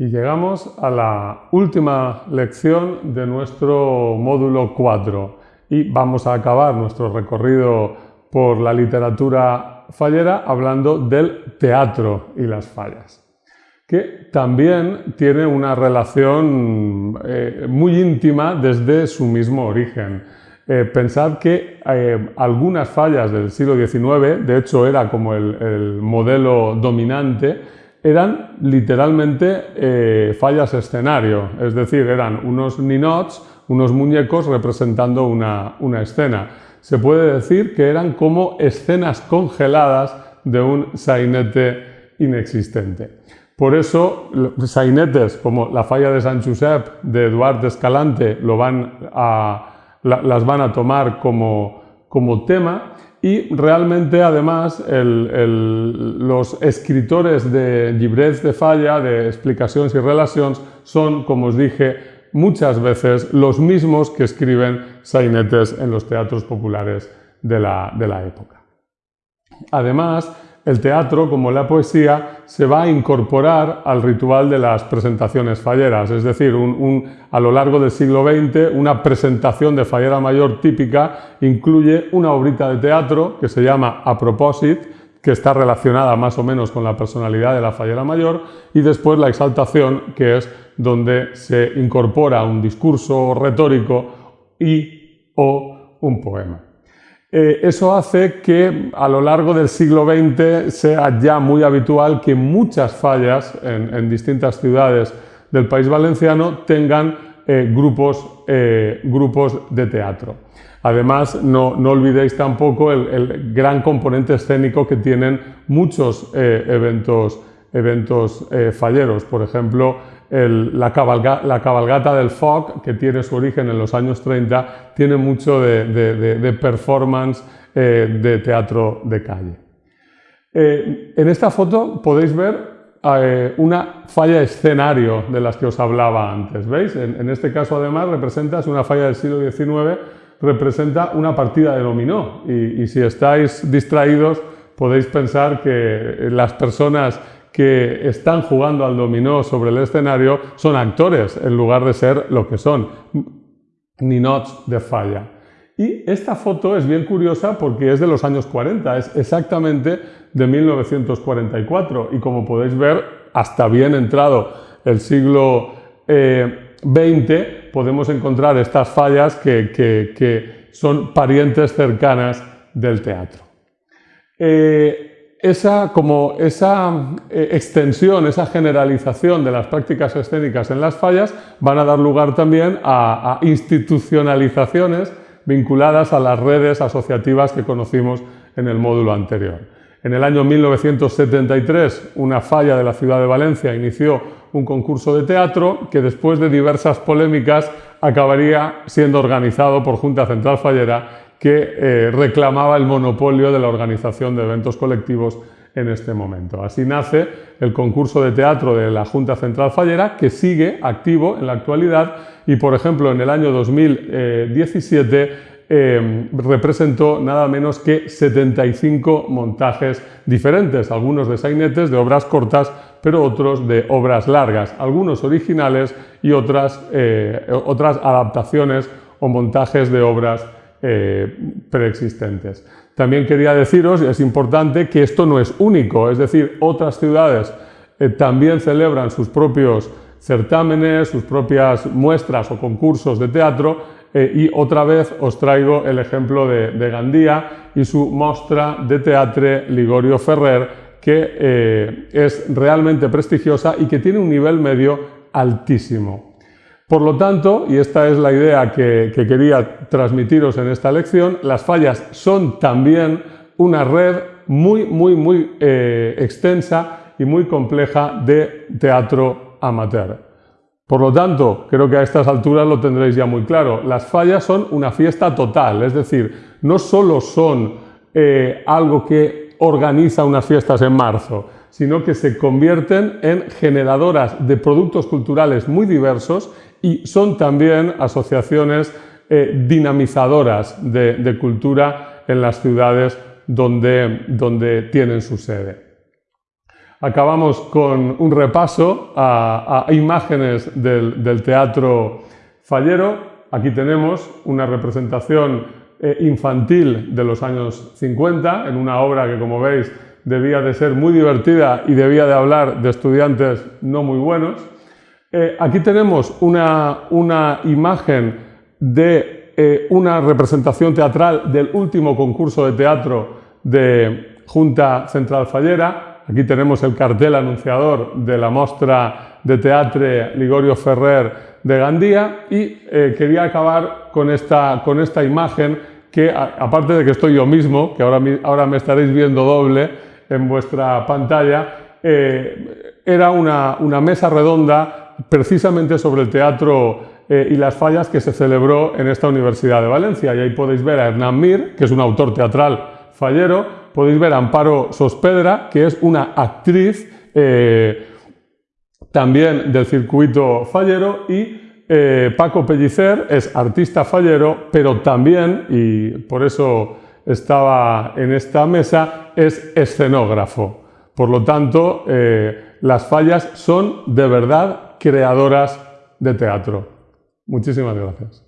Y llegamos a la última lección de nuestro módulo 4 y vamos a acabar nuestro recorrido por la literatura fallera hablando del teatro y las fallas, que también tiene una relación eh, muy íntima desde su mismo origen. Eh, pensad que eh, algunas fallas del siglo XIX, de hecho era como el modelo dominante, eran literalmente eh, fallas escenario, es decir, eran unos ninots, unos muñecos representando una, escena. Se puede decir que eran como escenas congeladas de un sainete inexistente. Por eso, sainetes como la falla de San Josep de Eduard Escalante lo van a, las van a tomar como, como tema y realmente, además, los escritores de llibrets de falla, de explicaciones y relaciones, son, como os dije, muchas veces los mismos que escriben sainetes en los teatros populares de la, de la época. Además, el teatro, como la poesía, se va a incorporar al ritual de las presentaciones falleras, es decir, a lo largo del siglo XX una presentación de fallera mayor típica incluye una obrita de teatro que se llama A propósito, que está relacionada más o menos con la personalidad de la fallera mayor, y después la exaltación, que es donde se incorpora un discurso retórico y o un poema. Eh, eso hace que a lo largo del siglo XX sea ya muy habitual que muchas fallas en, distintas ciudades del país valenciano tengan eh, grupos, eh, grupos, de teatro. Además, no, olvidéis tampoco el, gran componente escénico que tienen muchos eventos, eventos falleros. Por ejemplo, la, cabalgata del folk, que tiene su origen en los años 30, tiene mucho de, performance eh, de teatro de calle. Eh, en esta foto podéis ver eh, una falla escenario de las que os hablaba antes. ¿Veis? En, este caso, además, representa, es una falla del siglo XIX, representa una partida de dominó. y si estáis distraídos, podéis pensar que las personas que están jugando al dominó sobre el escenario son actores en lugar de ser lo que son, ninots de falla. Y esta foto es bien curiosa porque es de los años 40, es exactamente de 1944 y como podéis ver, hasta bien entrado el siglo XX eh, podemos encontrar estas fallas que, son parientes cercanas del teatro. Eh, esa, como esa eh, extensión, esa generalización de las prácticas escénicas en las fallas van a dar lugar también a, institucionalizaciones vinculadas a las redes asociativas que conocimos en el módulo anterior. En el año 1973, una falla de la ciudad de Valencia inició un concurso de teatro que después de diversas polémicas acabaría siendo organizado por Junta Central Fallera que eh, reclamaba el monopolio de la organización de eventos colectivos en este momento. Así nace el concurso de teatro de la Junta Central Fallera, que sigue activo en la actualidad y, por ejemplo, en el año 2017 eh, representó nada menos que 75 montajes diferentes, algunos de sainetes, de obras cortas, pero otros de obras largas, algunos originales y otras, eh, otras adaptaciones o montajes de obras eh, preexistentes. También quería deciros, y es importante, que esto no es único, es decir, otras ciudades eh, también celebran sus propios certámenes, sus propias muestras o concursos de teatro eh, y otra vez os traigo el ejemplo de, Gandía y su mostra de teatre Ligorio Ferrer que es realmente prestigiosa y que tiene un nivel medio altísimo. Por lo tanto, y esta es la idea que, quería transmitiros en esta lección, las fallas son también una red muy, muy, muy eh, extensa y muy compleja de teatro amateur. Por lo tanto, creo que a estas alturas lo tendréis ya muy claro, las fallas son una fiesta total, es decir, no solo son eh, algo que organiza unas fiestas en marzo, sino que se convierten en generadoras de productos culturales muy diversos y son también asociaciones eh, dinamizadoras de, cultura en las ciudades donde, donde tienen su sede. Acabamos con un repaso a, imágenes del, teatro fallero. Aquí tenemos una representación eh, infantil de los años 50, en una obra que, como veis, debía de ser muy divertida y debía de hablar de estudiantes no muy buenos. Eh, aquí tenemos una, una imagen de eh, una representación teatral del último concurso de teatro de Junta Central Fallera. Aquí tenemos el cartel anunciador de la muestra de teatro Ligorio Ferrer de Gandía y eh, quería acabar con esta, con esta imagen que, aparte de que estoy yo mismo, que ahora, ahora me estaréis viendo doble en vuestra pantalla, era una, una mesa redonda precisamente sobre el teatro eh, y las fallas que se celebró en esta Universidad de Valencia. Y ahí podéis ver a Hernán Mir, que es un autor teatral fallero, podéis ver a Amparo Sospedra, que es una actriz eh, también del circuito fallero, y eh, Paco Pellicer es artista fallero, pero también, y por eso estaba en esta mesa, es escenógrafo. Por lo tanto, las fallas son de verdad creadoras de teatro. Muchísimas gracias.